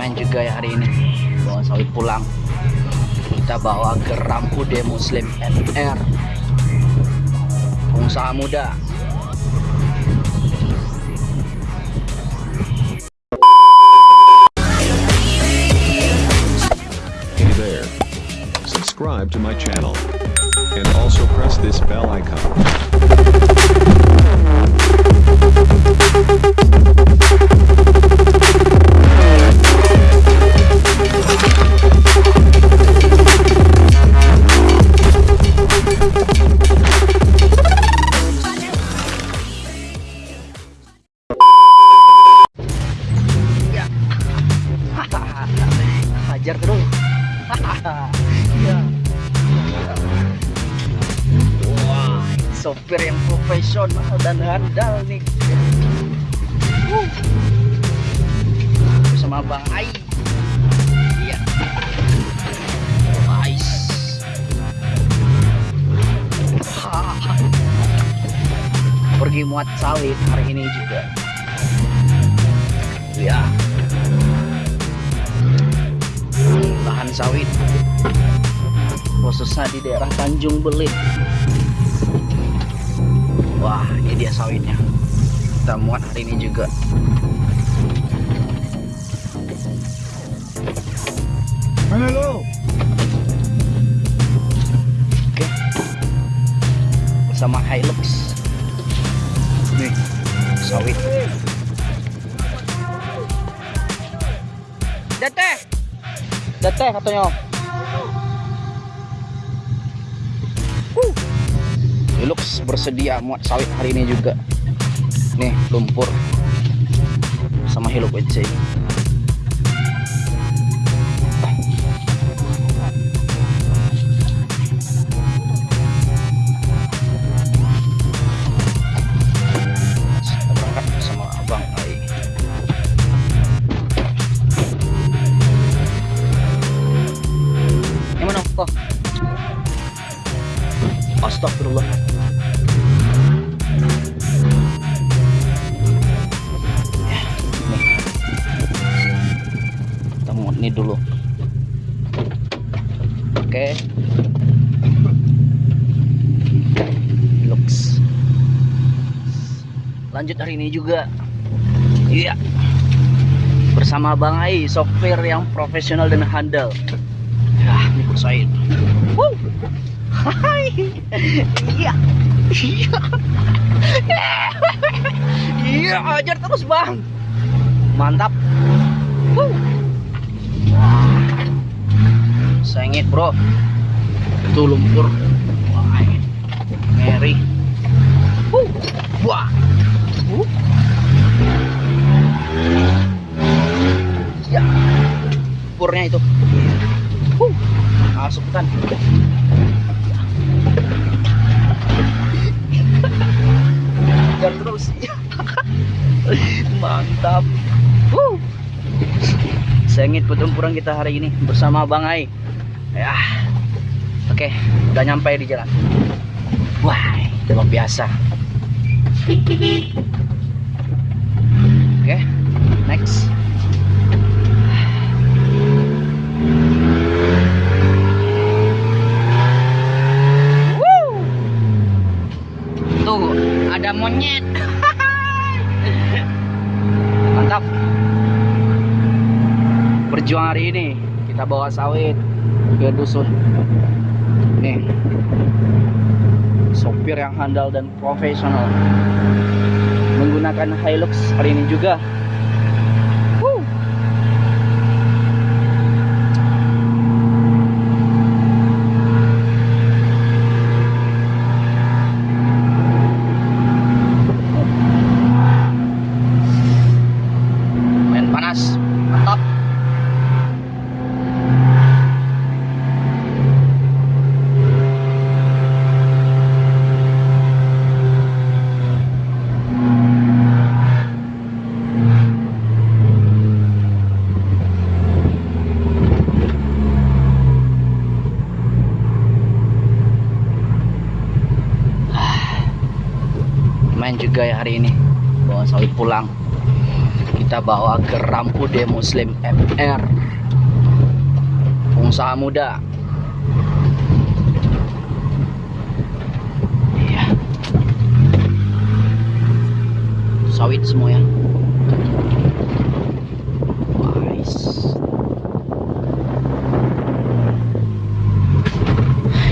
main juga ya hari ini bawa sawit pulang kita bawa ke Rampude Muslim NR pengusaha muda Hey there. Subscribe to my channel. And also press this bell icon. Sopir yang profesional dan handal nih. Uh. bersama Bang Ai. Iya. Pergi muat sawit hari ini juga. Ya lahan sawit. Khususnya di daerah Tanjung Belit wah ini dia sawitnya. Kita muat hari ini juga. Mana lu? oke. Bersama Hilux. Nih. Sawit. Dete Dete katanya Hilux bersedia muat sawit hari ini juga. Nih lumpur. Sama Hilux WC kita ini dulu. Oke. Looks. Lanjut hari ini juga. Iya. Bersama Bang Ai sopir yang profesional dan handal. Ya ini Bos Said Wuh. Hai. Iya. Iya. Iya ajar terus bang. Mantap. Wuh. Sengit bro. Itu lumpur. Wah ngeri. Wuh. wah. Wuh. ya. Lumpurnya itu. Wuh. masuk kan terus. Mantap. Sengit pertempuran kita hari ini bersama Bang Ai. Ya. Oke udah nyampe di jalan. Wah luar biasa. Oke next berjuang hari ini kita bawa sawit ke dusun. Nih. Sopir yang handal dan profesional menggunakan Hilux hari ini juga Wuh. main panas mantap main juga ya hari ini. Bawa sawit pulang. Kita bawa ke Rampude Muslim FR pengusaha muda. Iya. Sawit semua ya. Nice.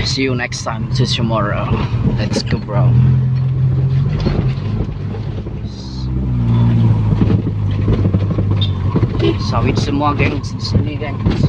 See you next time. See you tomorrow. Let's go bro sawit semua gengs di sini gengs